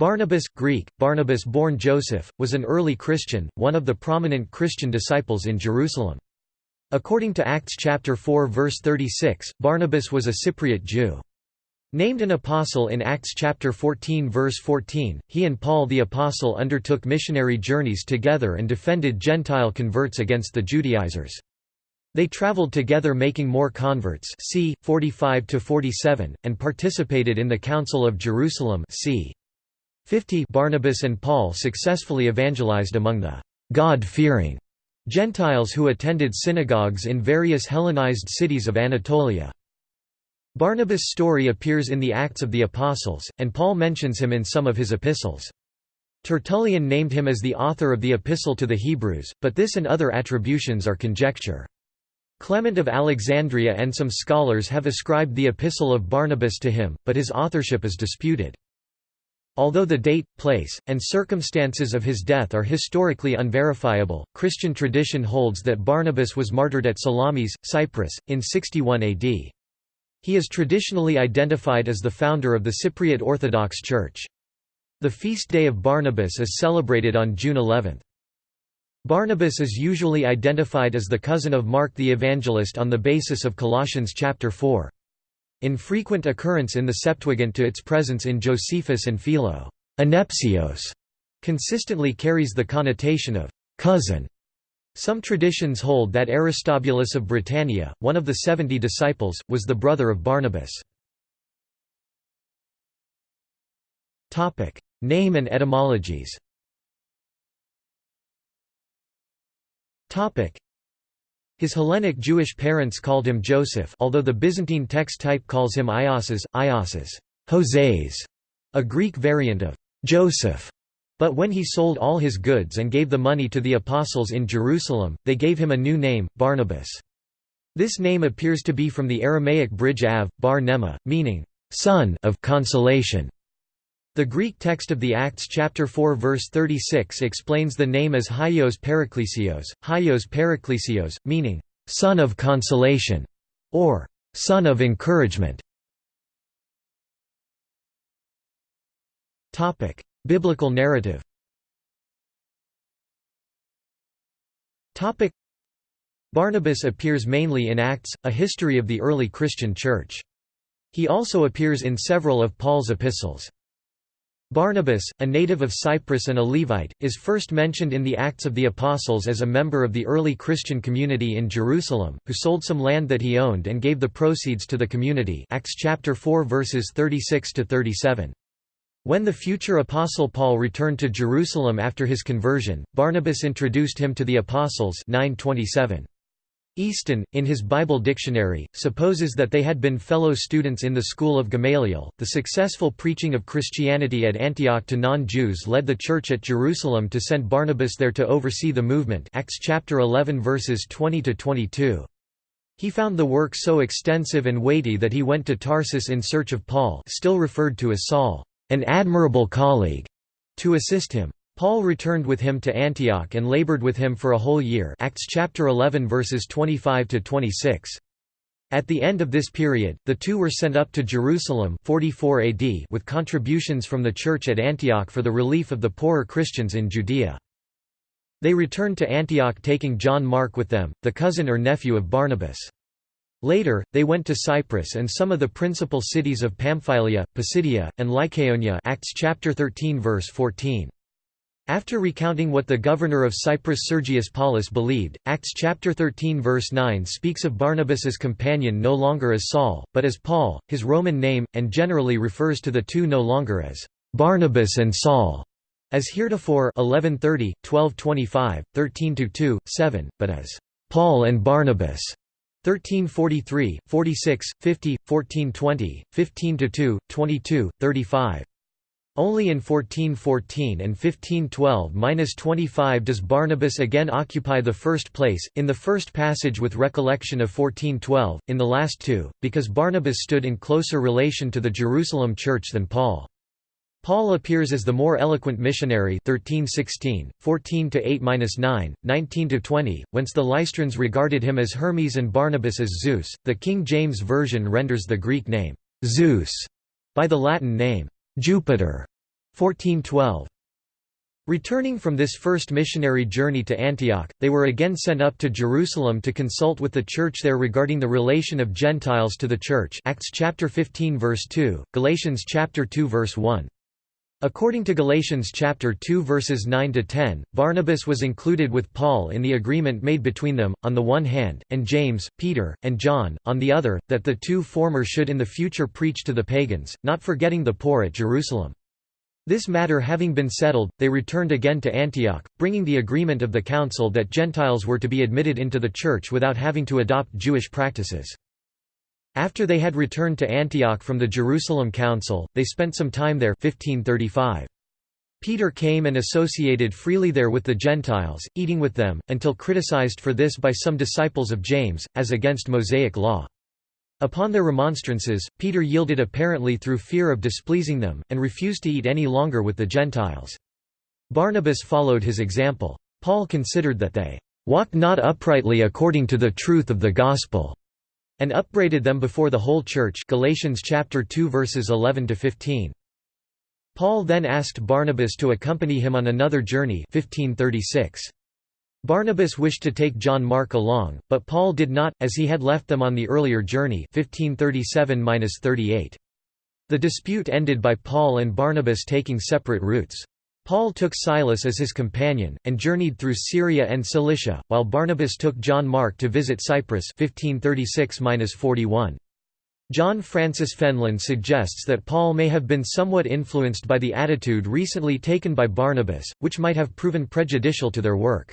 Barnabas Greek, Barnabas born Joseph, was an early Christian, one of the prominent Christian disciples in Jerusalem. According to Acts chapter 4 verse 36, Barnabas was a Cypriot Jew. Named an apostle in Acts chapter 14 verse 14, he and Paul the apostle undertook missionary journeys together and defended Gentile converts against the Judaizers. They traveled together making more converts c. 45–47, and participated in the Council of Jerusalem c. 50 Barnabas and Paul successfully evangelized among the God-fearing Gentiles who attended synagogues in various Hellenized cities of Anatolia. Barnabas' story appears in the Acts of the Apostles, and Paul mentions him in some of his epistles. Tertullian named him as the author of the Epistle to the Hebrews, but this and other attributions are conjecture. Clement of Alexandria and some scholars have ascribed the Epistle of Barnabas to him, but his authorship is disputed. Although the date, place, and circumstances of his death are historically unverifiable, Christian tradition holds that Barnabas was martyred at Salamis, Cyprus, in 61 AD. He is traditionally identified as the founder of the Cypriot Orthodox Church. The feast day of Barnabas is celebrated on June 11. Barnabas is usually identified as the cousin of Mark the Evangelist on the basis of Colossians chapter 4. Infrequent occurrence in the Septuagint to its presence in Josephus and Philo Anepsios, consistently carries the connotation of cousin. Some traditions hold that Aristobulus of Britannia, one of the seventy disciples, was the brother of Barnabas. Name and etymologies his Hellenic Jewish parents called him Joseph although the Byzantine text type calls him Iosas, Iosas, Joses, a Greek variant of Joseph. But when he sold all his goods and gave the money to the apostles in Jerusalem, they gave him a new name, Barnabas. This name appears to be from the Aramaic bridge av, bar nema, meaning, son of consolation. The Greek text of the Acts chapter 4 verse 36 explains the name as Hyos Paraklesios, Hyos Paraklesios, meaning, son of consolation, or son of encouragement. Biblical narrative Barnabas appears mainly in Acts, a history of the early Christian Church. He also appears in several of Paul's epistles. Barnabas, a native of Cyprus and a Levite, is first mentioned in the Acts of the Apostles as a member of the early Christian community in Jerusalem, who sold some land that he owned and gave the proceeds to the community Acts chapter 4 verses 36 to 37. When the future apostle Paul returned to Jerusalem after his conversion, Barnabas introduced him to the apostles 927. Easton, in his Bible dictionary, supposes that they had been fellow students in the school of Gamaliel. The successful preaching of Christianity at Antioch to non-Jews led the church at Jerusalem to send Barnabas there to oversee the movement. Acts chapter 11 verses 20 to 22. He found the work so extensive and weighty that he went to Tarsus in search of Paul, still referred to as Saul, an admirable colleague, to assist him. Paul returned with him to Antioch and labored with him for a whole year Acts chapter 11 verses 25 to 26. At the end of this period, the two were sent up to Jerusalem 44 AD with contributions from the church at Antioch for the relief of the poorer Christians in Judea. They returned to Antioch taking John Mark with them, the cousin or nephew of Barnabas. Later, they went to Cyprus and some of the principal cities of Pamphylia, Pisidia, and Lycaonia Acts chapter 13 verse 14. After recounting what the governor of Cyprus Sergius Paulus believed, Acts chapter 13 verse 9 speaks of Barnabas's companion no longer as Saul, but as Paul, his Roman name, and generally refers to the two no longer as Barnabas and Saul, as heretofore 1130, 1225, 13-2, 7, but as Paul and Barnabas. 1343, 46, 50, 1420, 15-2, 22, 35. Only in 1414 and 1512–25 does Barnabas again occupy the first place, in the first passage with recollection of 1412, in the last two, because Barnabas stood in closer relation to the Jerusalem church than Paul. Paul appears as the more eloquent missionary 1316, 14–8–9, 19–20, whence the Lystrans regarded him as Hermes and Barnabas as Zeus. The King James Version renders the Greek name, Zeus, by the Latin name, Jupiter, 1412 Returning from this first missionary journey to Antioch, they were again sent up to Jerusalem to consult with the church there regarding the relation of Gentiles to the church Acts chapter 15 verse 2, Galatians chapter 2 verse 1. According to Galatians chapter 2 verses 9 to 10, Barnabas was included with Paul in the agreement made between them on the one hand, and James, Peter, and John on the other, that the two former should in the future preach to the pagans, not forgetting the poor at Jerusalem. This matter having been settled, they returned again to Antioch, bringing the agreement of the council that Gentiles were to be admitted into the church without having to adopt Jewish practices. After they had returned to Antioch from the Jerusalem Council, they spent some time there 1535. Peter came and associated freely there with the Gentiles, eating with them, until criticized for this by some disciples of James, as against Mosaic law. Upon their remonstrances, Peter yielded apparently through fear of displeasing them, and refused to eat any longer with the Gentiles. Barnabas followed his example. Paul considered that they walked not uprightly according to the truth of the gospel, and upbraided them before the whole church Galatians chapter 2 verses 11 to 15. Paul then asked Barnabas to accompany him on another journey 1536. Barnabas wished to take John Mark along, but Paul did not, as he had left them on the earlier journey 1537 The dispute ended by Paul and Barnabas taking separate routes. Paul took Silas as his companion, and journeyed through Syria and Cilicia, while Barnabas took John Mark to visit Cyprus 1536 John Francis Fenlon suggests that Paul may have been somewhat influenced by the attitude recently taken by Barnabas, which might have proven prejudicial to their work.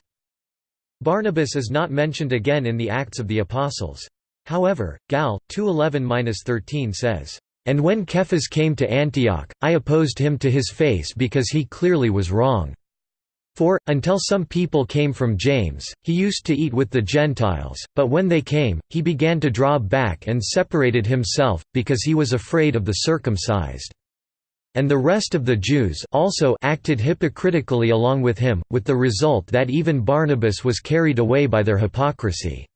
Barnabas is not mentioned again in the Acts of the Apostles. However, Gal. 2.11–13 says, "...and when Cephas came to Antioch, I opposed him to his face because he clearly was wrong. For, until some people came from James, he used to eat with the Gentiles, but when they came, he began to draw back and separated himself, because he was afraid of the circumcised." and the rest of the Jews also acted hypocritically along with him, with the result that even Barnabas was carried away by their hypocrisy.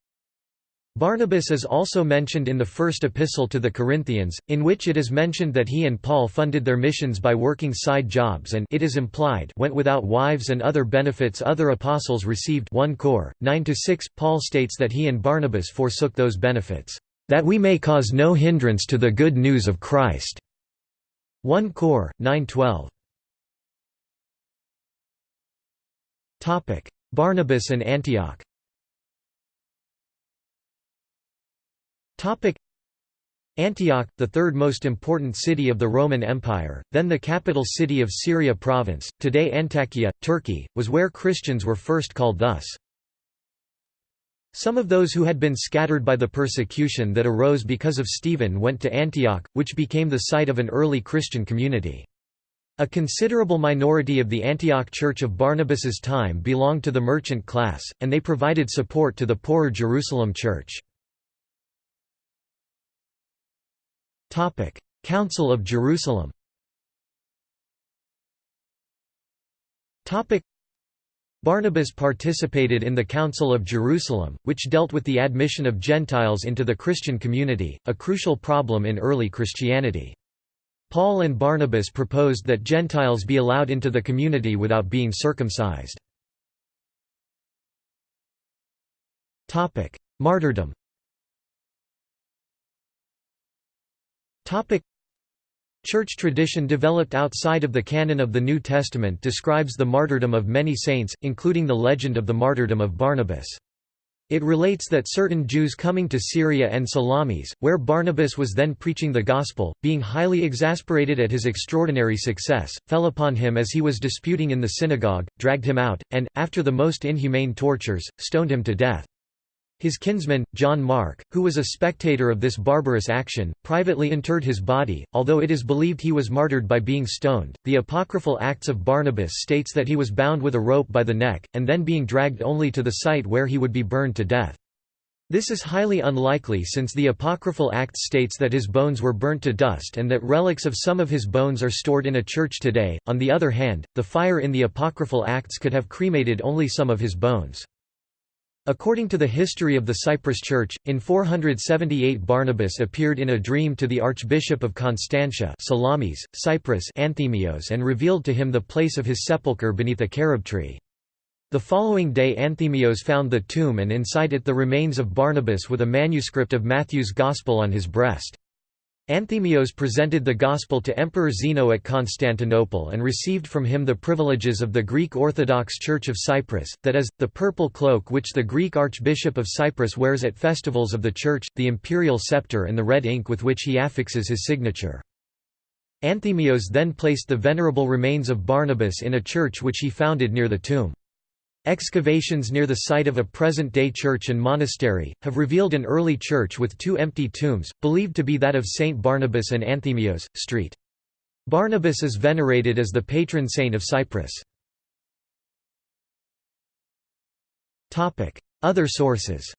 Barnabas is also mentioned in the first epistle to the Corinthians, in which it is mentioned that he and Paul funded their missions by working side jobs and it is implied went without wives and other benefits other apostles received 1 Cor. 9–6 Paul states that he and Barnabas forsook those benefits, "...that we may cause no hindrance to the good news of Christ." 1 Cor. 912 Barnabas and Antioch Antioch, the third most important city of the Roman Empire, then the capital city of Syria province, today Antakya, Turkey, was where Christians were first called thus. Some of those who had been scattered by the persecution that arose because of Stephen went to Antioch, which became the site of an early Christian community. A considerable minority of the Antioch Church of Barnabas's time belonged to the merchant class, and they provided support to the poorer Jerusalem Church. Council of Jerusalem Topic: Barnabas participated in the Council of Jerusalem, which dealt with the admission of Gentiles into the Christian community, a crucial problem in early Christianity. Paul and Barnabas proposed that Gentiles be allowed into the community without being circumcised. Martyrdom Church tradition developed outside of the canon of the New Testament describes the martyrdom of many saints, including the legend of the martyrdom of Barnabas. It relates that certain Jews coming to Syria and Salamis, where Barnabas was then preaching the gospel, being highly exasperated at his extraordinary success, fell upon him as he was disputing in the synagogue, dragged him out, and, after the most inhumane tortures, stoned him to death. His kinsman, John Mark, who was a spectator of this barbarous action, privately interred his body, although it is believed he was martyred by being stoned. The apocryphal Acts of Barnabas states that he was bound with a rope by the neck, and then being dragged only to the site where he would be burned to death. This is highly unlikely since the apocryphal Acts states that his bones were burnt to dust and that relics of some of his bones are stored in a church today. On the other hand, the fire in the apocryphal Acts could have cremated only some of his bones. According to the history of the Cyprus Church, in 478 Barnabas appeared in a dream to the Archbishop of Constantia Salamis, Cyprus Anthemios and revealed to him the place of his sepulchre beneath a carob tree. The following day Anthemios found the tomb and inside it the remains of Barnabas with a manuscript of Matthew's Gospel on his breast. Anthemios presented the Gospel to Emperor Zeno at Constantinople and received from him the privileges of the Greek Orthodox Church of Cyprus, that is, the purple cloak which the Greek Archbishop of Cyprus wears at festivals of the Church, the imperial scepter and the red ink with which he affixes his signature. Anthemios then placed the venerable remains of Barnabas in a church which he founded near the tomb. Excavations near the site of a present-day church and monastery, have revealed an early church with two empty tombs, believed to be that of Saint Barnabas and Anthemios, St. Barnabas is venerated as the patron saint of Cyprus. Other sources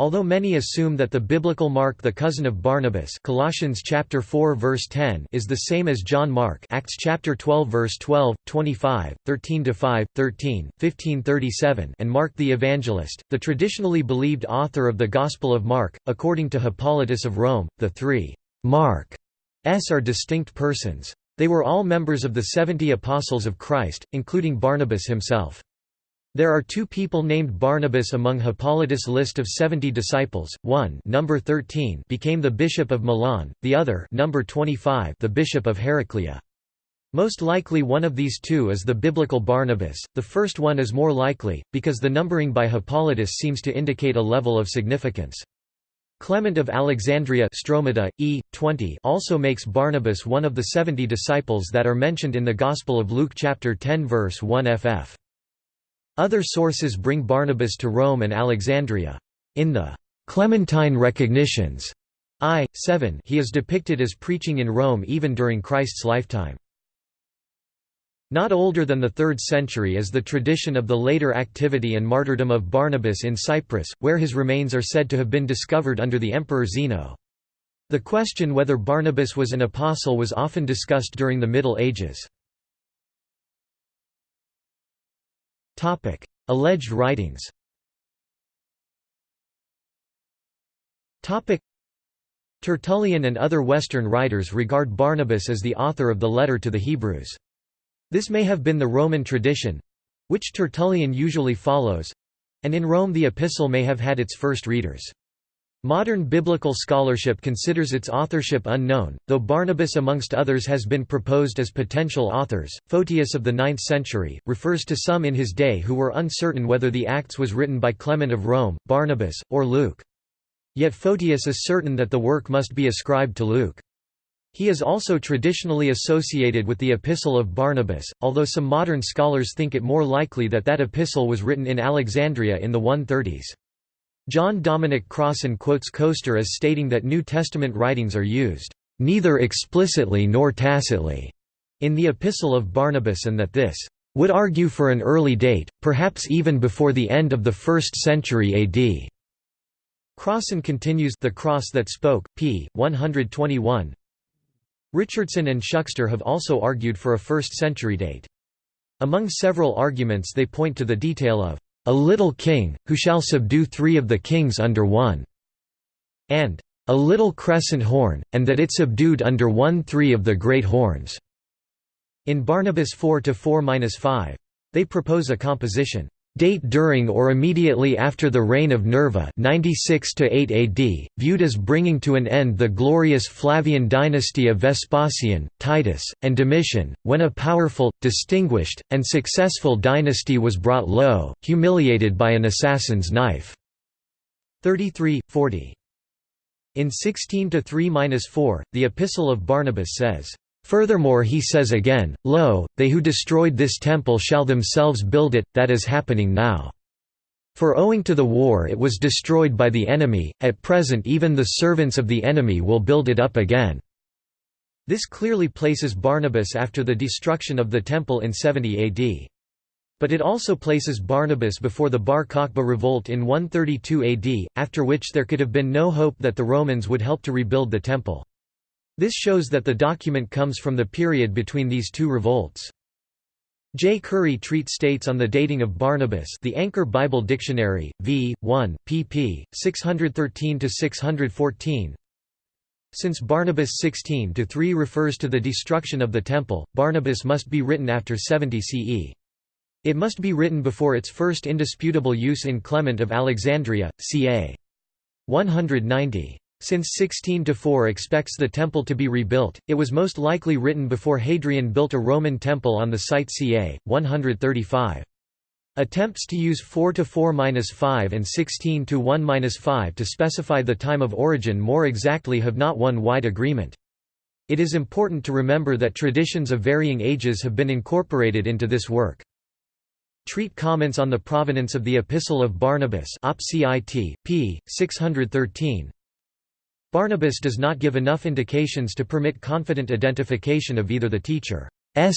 Although many assume that the biblical Mark the cousin of Barnabas Colossians chapter 4 verse 10 is the same as John Mark Acts chapter 12 verse 12, 25, 13-5, 13, 1537 and Mark the Evangelist, the traditionally believed author of the Gospel of Mark, according to Hippolytus of Rome, the three Mark s are distinct persons. They were all members of the seventy apostles of Christ, including Barnabas himself. There are two people named Barnabas among Hippolytus' list of 70 disciples. One, number 13, became the bishop of Milan; the other, number 25, the bishop of Heraclea. Most likely one of these two is the biblical Barnabas. The first one is more likely because the numbering by Hippolytus seems to indicate a level of significance. Clement of Alexandria Stromata, e. 20 also makes Barnabas one of the 70 disciples that are mentioned in the Gospel of Luke chapter 10 verse 1 ff. Other sources bring Barnabas to Rome and Alexandria. In the Clementine Recognitions I. 7 he is depicted as preaching in Rome even during Christ's lifetime. Not older than the 3rd century is the tradition of the later activity and martyrdom of Barnabas in Cyprus, where his remains are said to have been discovered under the Emperor Zeno. The question whether Barnabas was an apostle was often discussed during the Middle Ages. Alleged writings Tertullian and other Western writers regard Barnabas as the author of the letter to the Hebrews. This may have been the Roman tradition—which Tertullian usually follows—and in Rome the epistle may have had its first readers. Modern biblical scholarship considers its authorship unknown, though Barnabas amongst others has been proposed as potential authors. Photius of the 9th century refers to some in his day who were uncertain whether the Acts was written by Clement of Rome, Barnabas, or Luke. Yet Photius is certain that the work must be ascribed to Luke. He is also traditionally associated with the Epistle of Barnabas, although some modern scholars think it more likely that that epistle was written in Alexandria in the 130s. John Dominic Crossan quotes Koester as stating that New Testament writings are used, "...neither explicitly nor tacitly," in the Epistle of Barnabas and that this would argue for an early date, perhaps even before the end of the 1st century AD. Crossan continues The Cross That Spoke, p. 121 Richardson and Shukster have also argued for a 1st century date. Among several arguments they point to the detail of a little king, who shall subdue three of the kings under one", and a little crescent horn, and that it subdued under one three of the great horns." In Barnabas 4–4–5. They propose a composition Date during or immediately after the reign of Nerva 96 8 AD, viewed as bringing to an end the glorious Flavian dynasty of Vespasian, Titus, and Domitian, when a powerful, distinguished, and successful dynasty was brought low, humiliated by an assassin's knife. 33, 40. In 16 to 3–4, the Epistle of Barnabas says, Furthermore he says again, Lo, they who destroyed this temple shall themselves build it, that is happening now. For owing to the war it was destroyed by the enemy, at present even the servants of the enemy will build it up again." This clearly places Barnabas after the destruction of the temple in 70 AD. But it also places Barnabas before the Bar Kokhba revolt in 132 AD, after which there could have been no hope that the Romans would help to rebuild the temple. This shows that the document comes from the period between these two revolts. Jay Curry Treat states on the dating of Barnabas the Anchor Bible Dictionary, v. 1, pp. 613–614 Since Barnabas 16–3 refers to the destruction of the Temple, Barnabas must be written after 70 CE. It must be written before its first indisputable use in Clement of Alexandria, ca. 190. Since 16-4 expects the temple to be rebuilt, it was most likely written before Hadrian built a Roman temple on the site ca. 135. Attempts to use 4-4-5 and 16-1-5 to specify the time of origin more exactly have not won wide agreement. It is important to remember that traditions of varying ages have been incorporated into this work. Treat comments on the provenance of the Epistle of Barnabas op. Cit. p. 613 Barnabas does not give enough indications to permit confident identification of either the teacher's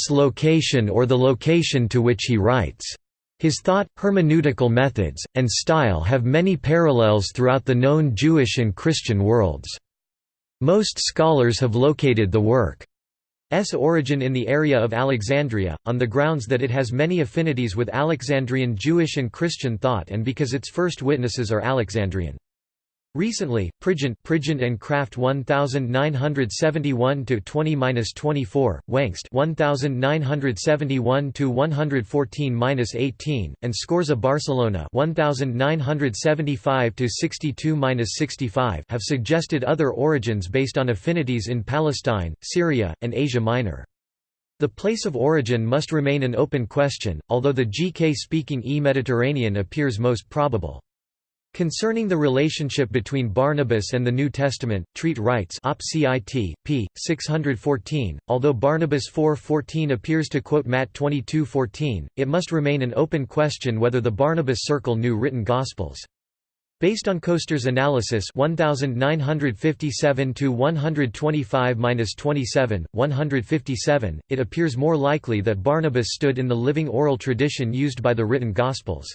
location or the location to which he writes. His thought, hermeneutical methods, and style have many parallels throughout the known Jewish and Christian worlds. Most scholars have located the work's origin in the area of Alexandria, on the grounds that it has many affinities with Alexandrian Jewish and Christian thought and because its first witnesses are Alexandrian. Recently, Prigent, Prigent and Kraft 1971 to 20-24, Wengst 1971 to 114-18, and Scorza Barcellona 1975 to 62-65 have suggested other origins based on affinities in Palestine, Syria, and Asia Minor. The place of origin must remain an open question, although the GK-speaking E-Mediterranean appears most probable. Concerning the relationship between Barnabas and the New Testament, Treat writes op. cit. p. 614, although Barnabas 4.14 appears to quote Matt 22.14, it must remain an open question whether the Barnabas circle knew written Gospels. Based on Koester's analysis 1957 to 125-27, 157, it appears more likely that Barnabas stood in the living oral tradition used by the written Gospels.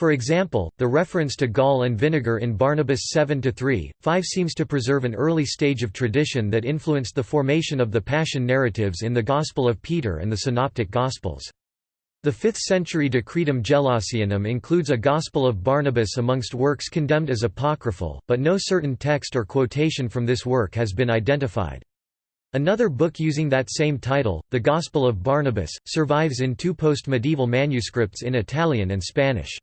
For example, the reference to gall and vinegar in Barnabas 7–3, 5 seems to preserve an early stage of tradition that influenced the formation of the Passion narratives in the Gospel of Peter and the Synoptic Gospels. The 5th-century Decretum Gelasianum includes a Gospel of Barnabas amongst works condemned as apocryphal, but no certain text or quotation from this work has been identified. Another book using that same title, The Gospel of Barnabas, survives in two post-medieval manuscripts in Italian and Spanish.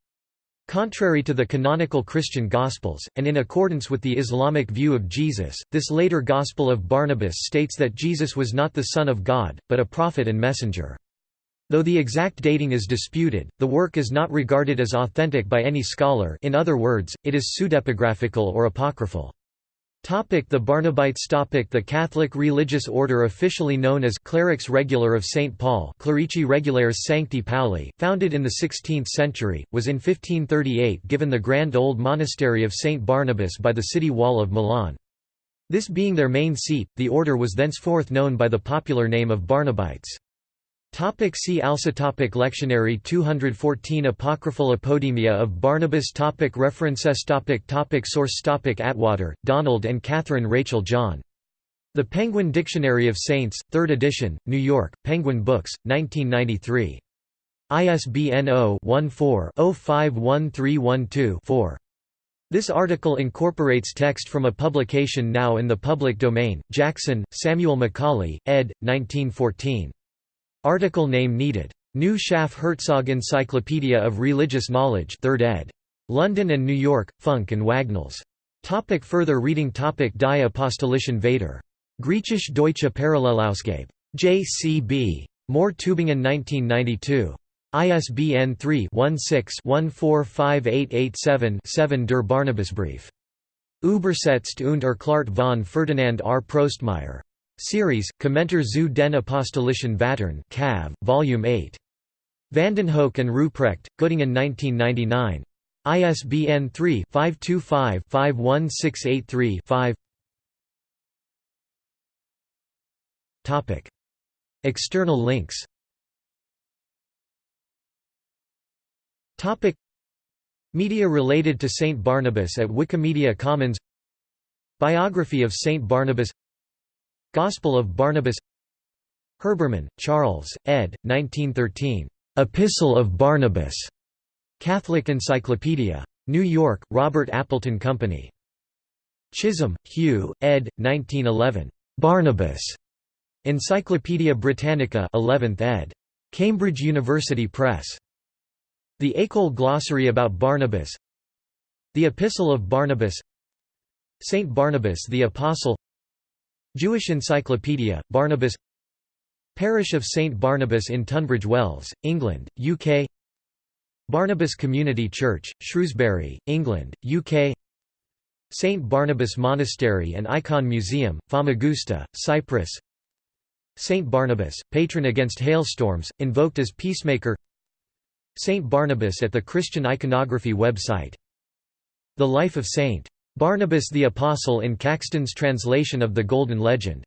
Contrary to the canonical Christian Gospels, and in accordance with the Islamic view of Jesus, this later Gospel of Barnabas states that Jesus was not the Son of God, but a prophet and messenger. Though the exact dating is disputed, the work is not regarded as authentic by any scholar in other words, it is pseudepigraphical or apocryphal. Topic the Barnabites topic The Catholic religious order officially known as Clerics Regular of St. Paul Clerici Regulares Sancti Pauli, founded in the 16th century, was in 1538 given the grand old monastery of St. Barnabas by the city wall of Milan. This being their main seat, the order was thenceforth known by the popular name of Barnabites. Topic see also topic Lectionary 214 Apocryphal Apodemia of Barnabas topic References topic topic Source topic Attwater, Donald and Catherine Rachel John. The Penguin Dictionary of Saints, 3rd edition, New York, Penguin Books, 1993. ISBN 0-14-051312-4. This article incorporates text from a publication now in the public domain, Jackson, Samuel Macaulay, ed. 1914. Article name needed. New Schaff Herzog Encyclopedia of Religious Knowledge 3rd ed. London and New York, Funk and Wagnalls. Topic further reading topic Die Apostolischen Vater. Griechisch Deutsche Parallelausgabe. J. C. B. Mohr Tübingen 1992. ISBN 3-16-145887-7 Der Barnabasbrief. Übersetzt und erklärt von Ferdinand R. Prostmeier. Series, Kommentar zu den Apostolischen Vatern Cav, Volume 8. Vandenhoeck and Ruprecht, Göttingen 1999. ISBN 3-525-51683-5 External links Media related to St. Barnabas at Wikimedia Commons Biography of St. Barnabas Gospel of Barnabas Herbermann, Charles, ed. 1913. Epistle of Barnabas. Catholic Encyclopedia. New York, Robert Appleton Company. Chisholm, Hugh, ed. 1911. Barnabas. Encyclopædia Britannica 11th ed. Cambridge University Press. The École Glossary about Barnabas The Epistle of Barnabas Saint Barnabas the Apostle Jewish Encyclopedia, Barnabas Parish of St Barnabas in Tunbridge Wells, England, UK Barnabas Community Church, Shrewsbury, England, UK St Barnabas Monastery and Icon Museum, Famagusta, Cyprus St Barnabas, patron against hailstorms, invoked as peacemaker St Barnabas at the Christian iconography website The Life of St. Barnabas the Apostle in Caxton's translation of the Golden Legend